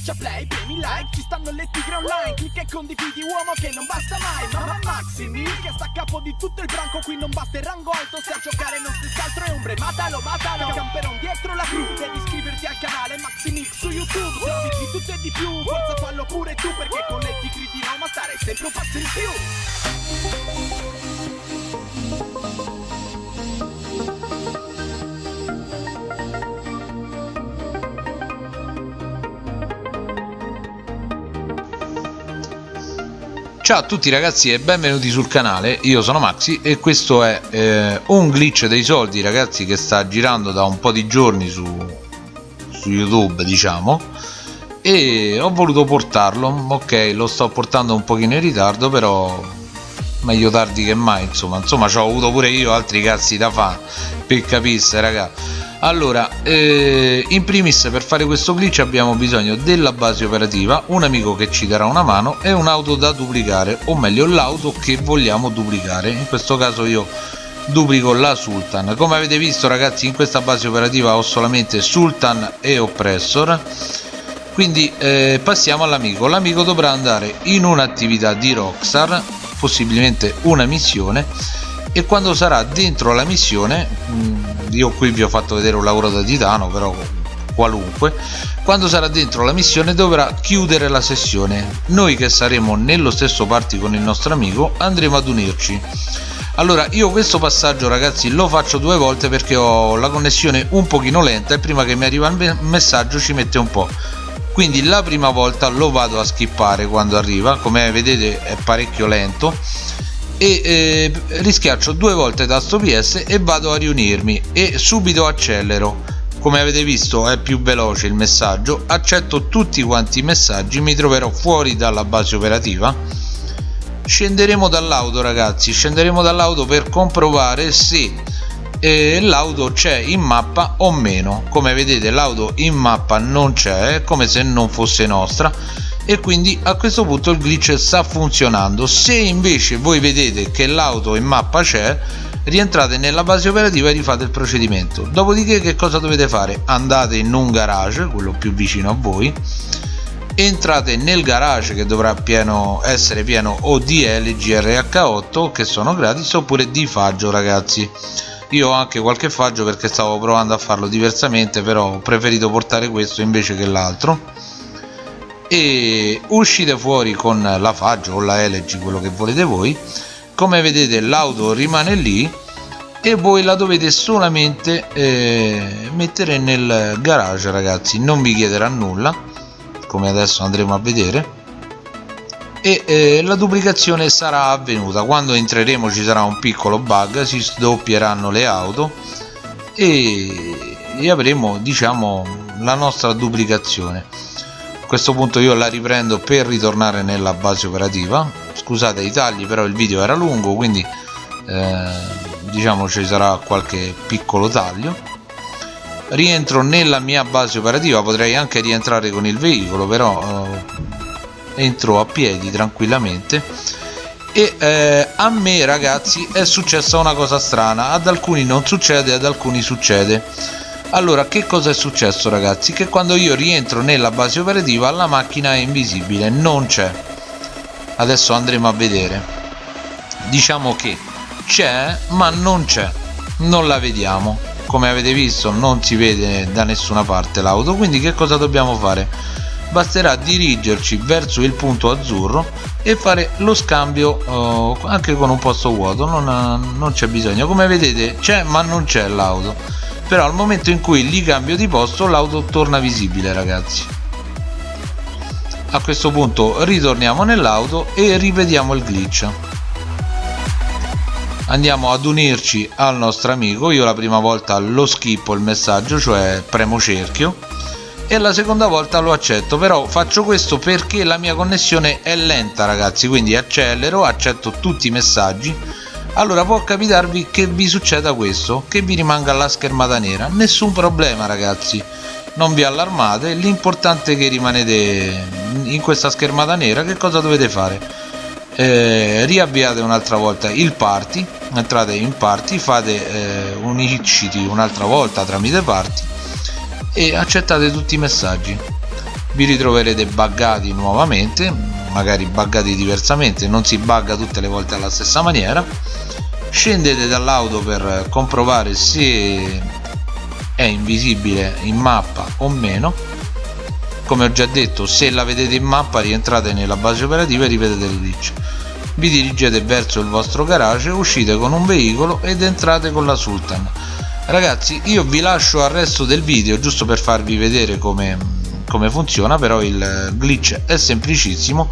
Schiaccia play, premi like, ci stanno le tigre online Clicca e condividi uomo che non basta mai Mamma Maximi che sta a capo di tutto il branco Qui non basta il rango alto, se a giocare non stessi altro è ombre Matalo, matalo, camperon dietro la crew Devi iscriverti al canale Maximix su YouTube Servizi di tutto e di più, forza fallo pure tu Perché con le tigre di Roma stare sempre un passo in più Ciao a tutti ragazzi e benvenuti sul canale, io sono Maxi e questo è eh, un glitch dei soldi ragazzi che sta girando da un po' di giorni su, su YouTube diciamo. E ho voluto portarlo, ok lo sto portando un pochino in ritardo però meglio tardi che mai insomma, insomma ci ho avuto pure io altri cazzi da fare per capisse ragazzi allora eh, in primis per fare questo glitch abbiamo bisogno della base operativa un amico che ci darà una mano e un'auto da duplicare o meglio l'auto che vogliamo duplicare. In questo caso io duplico la Sultan. Come avete visto ragazzi in questa base operativa ho solamente Sultan e Oppressor. Quindi eh, passiamo all'amico. L'amico dovrà andare in un'attività di Rockstar possibilmente una missione e quando sarà dentro la missione mm, io qui vi ho fatto vedere un lavoro da titano però qualunque quando sarà dentro la missione dovrà chiudere la sessione. Noi che saremo nello stesso party con il nostro amico andremo ad unirci. Allora io questo passaggio ragazzi lo faccio due volte perché ho la connessione un pochino lenta e prima che mi arriva il messaggio ci mette un po' quindi la prima volta lo vado a skippare quando arriva. Come vedete è parecchio lento e eh, rischiaccio due volte tasto PS e vado a riunirmi e subito accelero. Come avete visto è più veloce il messaggio. Accetto tutti quanti i messaggi mi troverò fuori dalla base operativa. Scenderemo dall'auto ragazzi scenderemo dall'auto per comprovare se eh, l'auto c'è in mappa o meno. Come vedete l'auto in mappa non c'è come se non fosse nostra e quindi a questo punto il glitch sta funzionando. Se invece voi vedete che l'auto in mappa c'è rientrate nella base operativa e rifate il procedimento. Dopodiché che cosa dovete fare? Andate in un garage quello più vicino a voi. Entrate nel garage che dovrà pieno, essere pieno o di LGRH8 che sono gratis oppure di faggio ragazzi. Io ho anche qualche faggio perché stavo provando a farlo diversamente però ho preferito portare questo invece che l'altro e uscite fuori con la Faggio o la LG quello che volete voi. Come vedete l'auto rimane lì e voi la dovete solamente eh, mettere nel garage ragazzi. Non vi chiederà nulla come adesso andremo a vedere. E eh, la duplicazione sarà avvenuta. Quando entreremo ci sarà un piccolo bug si sdoppieranno le auto e, e avremo diciamo la nostra duplicazione questo punto io la riprendo per ritornare nella base operativa. Scusate i tagli però il video era lungo quindi eh, diciamo ci sarà qualche piccolo taglio. Rientro nella mia base operativa potrei anche rientrare con il veicolo però eh, entro a piedi tranquillamente. E eh, a me ragazzi è successa una cosa strana. Ad alcuni non succede ad alcuni succede allora che cosa è successo ragazzi? Che quando io rientro nella base operativa la macchina è invisibile non c'è. Adesso andremo a vedere. Diciamo che c'è ma non c'è. Non la vediamo. Come avete visto non si vede da nessuna parte l'auto quindi che cosa dobbiamo fare? Basterà dirigerci verso il punto azzurro e fare lo scambio eh, anche con un posto vuoto. Non, non c'è bisogno. Come vedete c'è ma non c'è l'auto però al momento in cui li cambio di posto l'auto torna visibile ragazzi. A questo punto ritorniamo nell'auto e ripetiamo il glitch. Andiamo ad unirci al nostro amico. Io la prima volta lo schippo il messaggio cioè premo cerchio e la seconda volta lo accetto. Però faccio questo perché la mia connessione è lenta ragazzi quindi accelero accetto tutti i messaggi allora può capitarvi che vi succeda questo che vi rimanga la schermata nera. Nessun problema ragazzi. Non vi allarmate. L'importante è che rimanete in questa schermata nera. Che cosa dovete fare? Eh, riavviate un'altra volta il party. Entrate in party fate eh, uniciti un'altra volta tramite party e accettate tutti i messaggi. Vi ritroverete buggati nuovamente magari buggati diversamente non si bugga tutte le volte alla stessa maniera. Scendete dall'auto per comprovare se è invisibile in mappa o meno. Come ho già detto se la vedete in mappa rientrate nella base operativa e ripetete il glitch vi dirigete verso il vostro garage uscite con un veicolo ed entrate con la Sultan. Ragazzi io vi lascio al resto del video giusto per farvi vedere come, come funziona però il glitch è semplicissimo.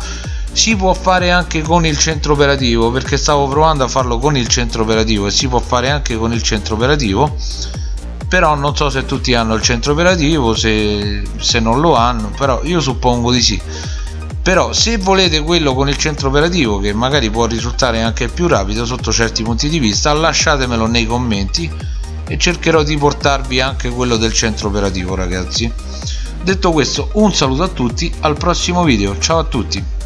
Si può fare anche con il centro operativo perché stavo provando a farlo con il centro operativo e si può fare anche con il centro operativo. Però non so se tutti hanno il centro operativo se, se non lo hanno però io suppongo di sì. Però se volete quello con il centro operativo che magari può risultare anche più rapido sotto certi punti di vista lasciatemelo nei commenti e cercherò di portarvi anche quello del centro operativo ragazzi detto questo un saluto a tutti al prossimo video. Ciao a tutti